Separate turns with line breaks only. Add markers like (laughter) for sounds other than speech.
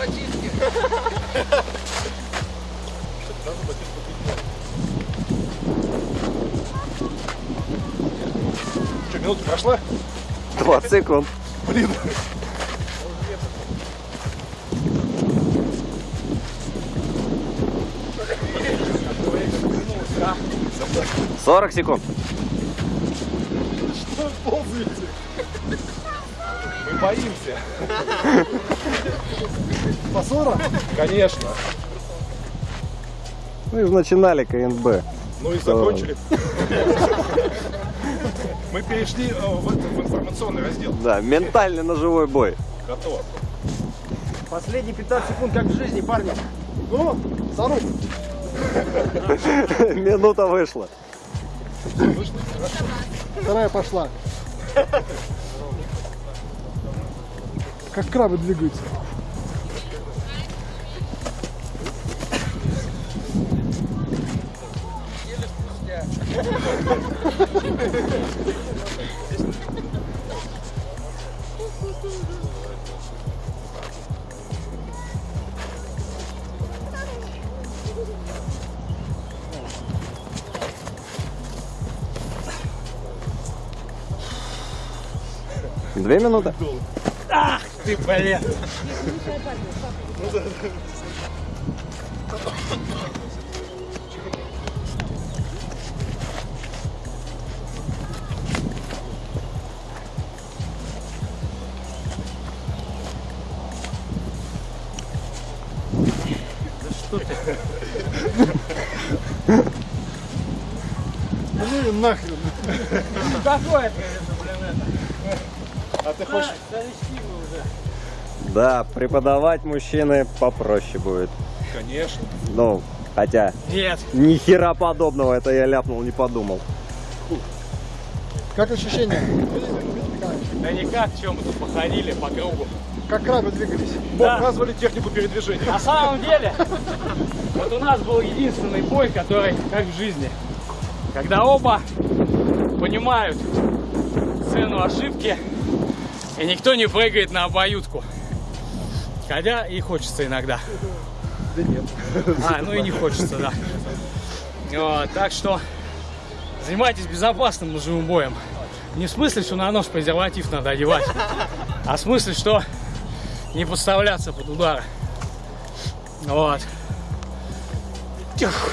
ботинки. Что, минута прошла? 20 секунд.
Блин.
Сорок секунд.
Что ползаете? Мы боимся. По 40? Конечно.
Мы же начинали КНБ.
Ну и закончили. (laughs) Мы перешли э, в, информационный раздел.
Да, ментальный ножевой бой.
Готово.
Последние 15 секунд, как в жизни, парни. Ну, Сарук. (laughs)
Минута вышла.
Вторая пошла. Как крабы двигаются.
Две минуты.
Ты, блин. Ну (laughs) и нахрен.
Какое это, блин, это?
А ты хочешь...
Да, преподавать мужчины попроще будет.
Конечно.
Ну, хотя,
Нет.
ни хера подобного, это я ляпнул, не подумал.
Как ощущения?
Да никак, чем мы тут походили по кругу.
Как крабы двигались?
Да.
Показывали технику передвижения.
На самом деле, вот у нас был единственный бой, который как в жизни. Когда оба понимают цену ошибки, и никто не прыгает на обоюдку. Хотя и хочется иногда.
Да нет.
А, ну и не хочется, да. Вот, так что занимайтесь безопасным ножевым боем. Не в смысле, что на нож презерватив надо одевать, а в смысле, что не подставляться под удары. Вот. Тьфу.